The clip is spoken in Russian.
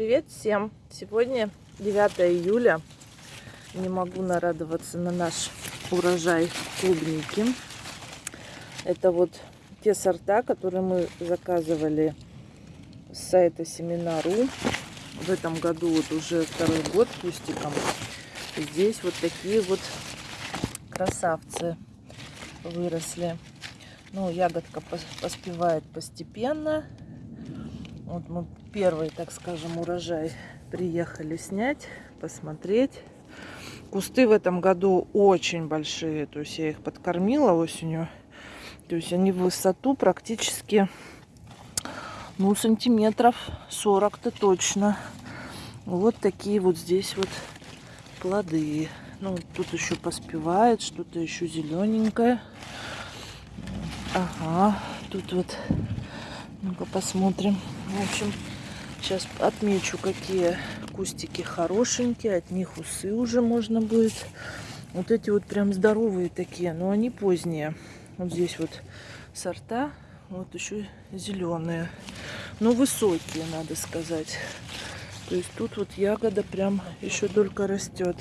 Привет всем! Сегодня 9 июля. Не могу нарадоваться на наш урожай клубники. Это вот те сорта, которые мы заказывали с сайта Семена.ру. В этом году вот уже второй год кустиком. Здесь вот такие вот красавцы выросли. Ну, ягодка поспевает постепенно. Вот мы первый, так скажем, урожай приехали снять, посмотреть. Кусты в этом году очень большие, то есть я их подкормила осенью. То есть они в высоту практически, ну, сантиметров 40-то точно. Вот такие вот здесь вот плоды. Ну, тут еще поспевает, что-то еще зелененькое. Ага, тут вот, ну-ка посмотрим. В общем, сейчас отмечу, какие кустики хорошенькие. От них усы уже можно будет. Вот эти вот прям здоровые такие, но они поздние. Вот здесь вот сорта, вот еще зеленые. Но высокие, надо сказать. То есть тут вот ягода прям еще только растет.